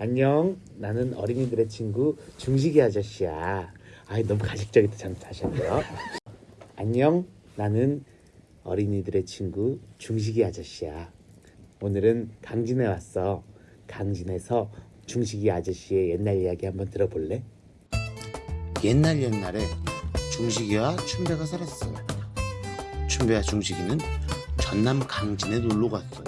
안녕. 나는 어린이들의 친구 중식이 아저씨야. 아이 너무 가식적이다. 참 다시 할게요. 안녕. 나는 어린이들의 친구 중식이 아저씨야. 오늘은 강진에 왔어. 강진에서 중식이 아저씨의 옛날 이야기 한번 들어볼래? 옛날 옛날에 중식이와 춘배가 살았어요. 춘배와 중식이는 전남 강진에 놀러 갔어요.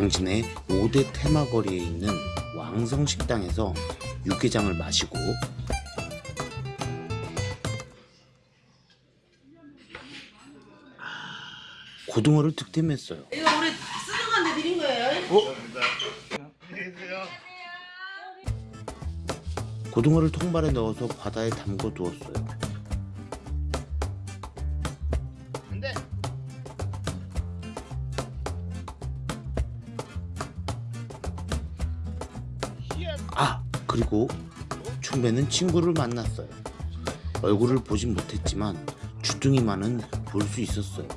강진의 5대 테마거리에 있는 왕성식당에서 육개장을 마시고 고등어를 득템했어요. 이거 우리 쓰는 드린 거예요. 고등어를 통발에 넣어서 바다에 담궈 두었어요. 그리고 춘배는 친구를 만났어요. 얼굴을 보진 못했지만 주둥이만은 볼 수 있었어요.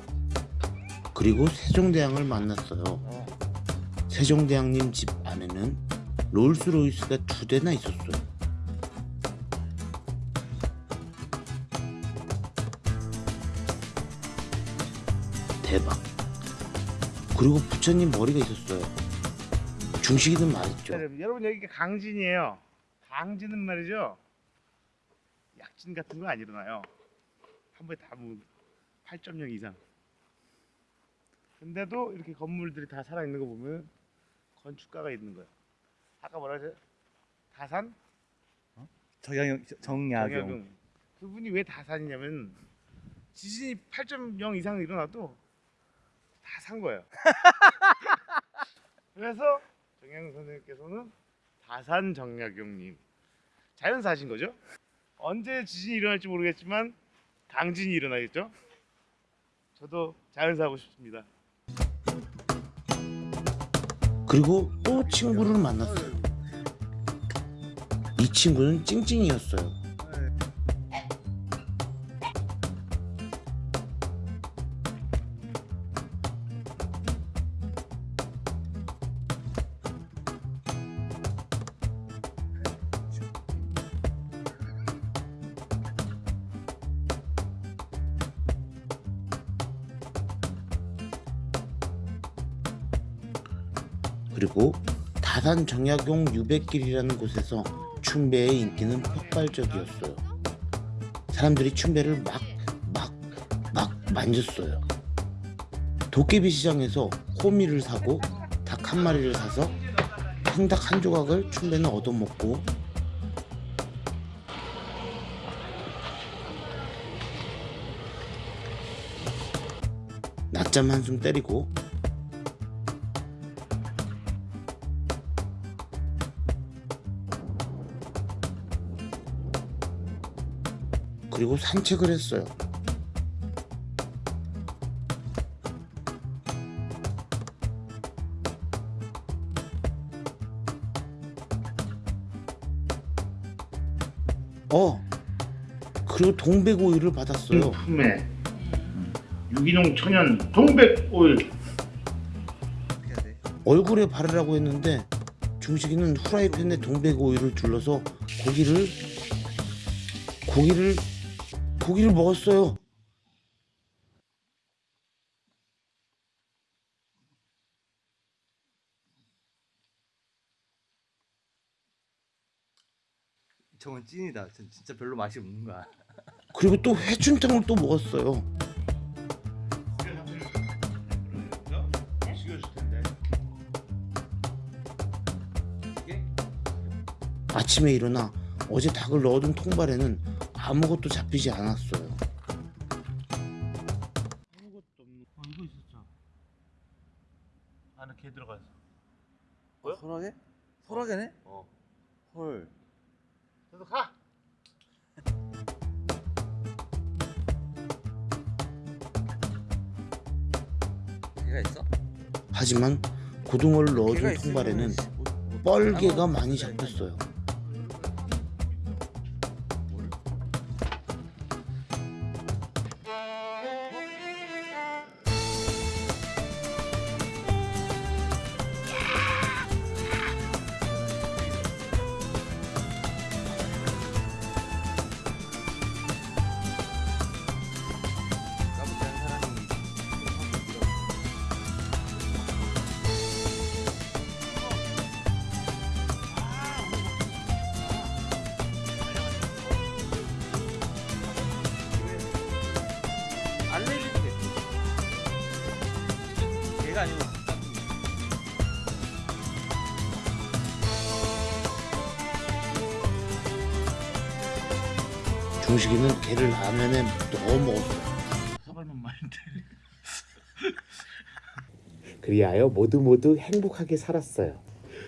그리고 세종대왕을 만났어요. 세종대왕님 집 안에는 롤스로이스가 두 대나 있었어요. 대박. 그리고 부처님 머리가 있었어요. 중식이든 말했죠. 자, 여러분, 여기가 강진이에요. 강진은 말이죠. 약진 같은 거 안 일어나요. 한 번에 다뭐8.0 이상. 근데도 이렇게 건물들이 다 살아 있는 거 보면 건축가가 있는 거예요. 아까 뭐라 그랬어요? 다산? 정약용 정약용 정약용. 그분이 왜 다산이냐면 지진이 8.0 이상 일어나도 다 산 거예요. 그래서 정약용 선생님께서는 다산 정약용님 자연사신 거죠? 언제 지진이 일어날지 모르겠지만 강진이 일어나겠죠? 저도 자연사 하고 싶습니다. 그리고 또 친구를 만났어요. 이 친구는 찡찡이었어요. 그리고 다산 정약용 유백길이라는 곳에서 춘배의 인기는 폭발적이었어요. 사람들이 춘배를 막, 막, 막 만졌어요. 도깨비 시장에서 호미를 사고 닭 한 마리를 사서 생닭 한 조각을 춘배는 얻어먹고 낮잠 한숨 때리고 그리고 산책을 했어요. 어, 그리고 동백오이를 받았어요. 품에 유기농 천연 동백 오일 해야 돼. 얼굴에 바르라고 했는데 중식이는 후라이팬에 동백오이를 둘러서 고기를 고기를 고기를 먹었어요. 저건 찐이다. 전 진짜 별로 맛이 없는 거야. 그리고 또 회춘탕을 또 먹었어요. 아침에 일어나 어제 닭을 넣어둔 통발에는 아무것도 잡히지 않았어요. 아무것도 없는 어 이거 있었죠 안에 개 들어가서 소라게? 소라게네? 어 헐. 저도 가 개가 있어? 하지만 고등어를 있으면 통발에는 뻘개가 많이 잡혔어요. 중식이는 개를 라면에 먹었어요. 사발만 말인데. 그리하여 모두 모두 행복하게 살았어요.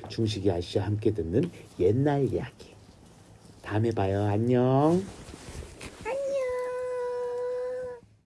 중식이 아저씨와 함께 듣는 옛날 이야기. 다음에 봐요. 안녕.